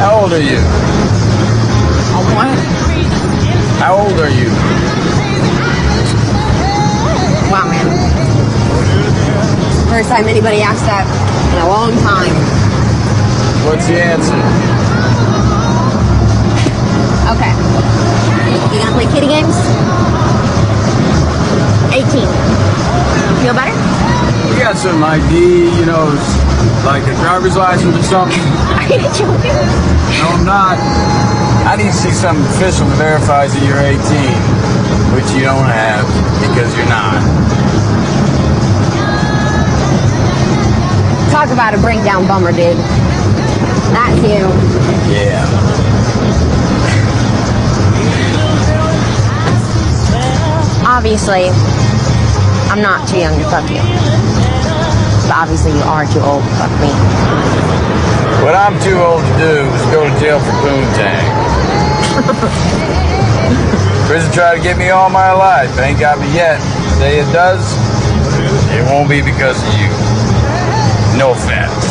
How old are you? Oh, what? How old are you? Wow, man. First time anybody asked that in a long time. What's the answer? Okay. You gonna play kitty games? 18. Feel better? You got some ID, you know, like a driver's license or something? Are you joking? Not. I need to see something official that verifies that you're 18, which you don't have because you're not. Talk about a breakdown bummer, dude. That's you. Yeah. Obviously, I'm not too young to fuck you. But obviously, you are too old to fuck me. What I'm too old to do is go to jail for poontang. Prison tried to get me all my life. It ain't got me yet. Say it does, it won't be because of you. No offense.